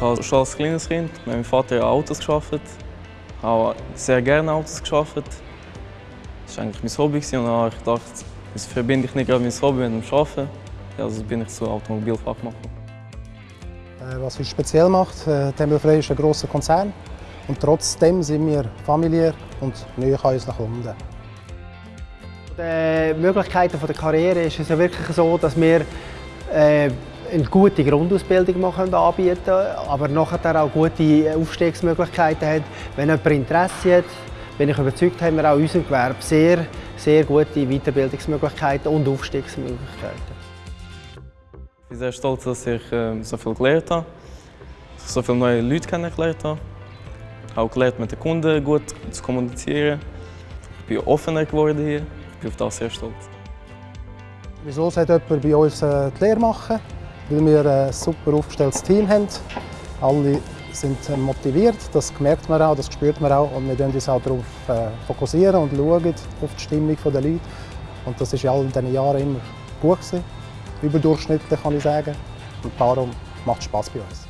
Ich habe schon als kleines Kind mit meinem Vater Autos. Ich habe sehr gerne Autos gearbeitet. Das war eigentlich mein Hobby und dann habe ich gedacht, das verbinde ich nicht gerade mein Hobby mit dem Arbeiten. Also bin ich zu Automobilfachmann. Äh, was uns speziell macht, äh, Tempelfrei ist ein grosser Konzern und trotzdem sind wir familiär und näher an unseren Kunden. Die Möglichkeiten der Karriere ist es ja wirklich so, dass wir äh, eine gute Grundausbildung anbieten können, aber nachher auch gute Aufstiegsmöglichkeiten haben. Wenn jemand Interesse hat, bin ich überzeugt, haben wir auch in unserem Gewerbe sehr, sehr gute Weiterbildungsmöglichkeiten und Aufstiegsmöglichkeiten. Ich bin sehr stolz, dass ich äh, so viel gelernt habe, dass ich so viele neue Leute kennengelernt habe auch gelernt, mit den Kunden gut zu kommunizieren. Ich bin offener geworden hier. Ich bin auf das sehr stolz. Wieso sollte jemand bei uns äh, die Lehre machen? Weil wir ein super aufgestelltes Team haben. Alle sind motiviert, das merkt man auch, das spürt man auch. Und wir fokussieren uns auch darauf äh, fokussieren und schauen auf die Stimmung der Leute. Und das war in all diesen Jahren immer gut. Gewesen. Überdurchschnittlich kann ich sagen. Und darum macht es Spass bei uns.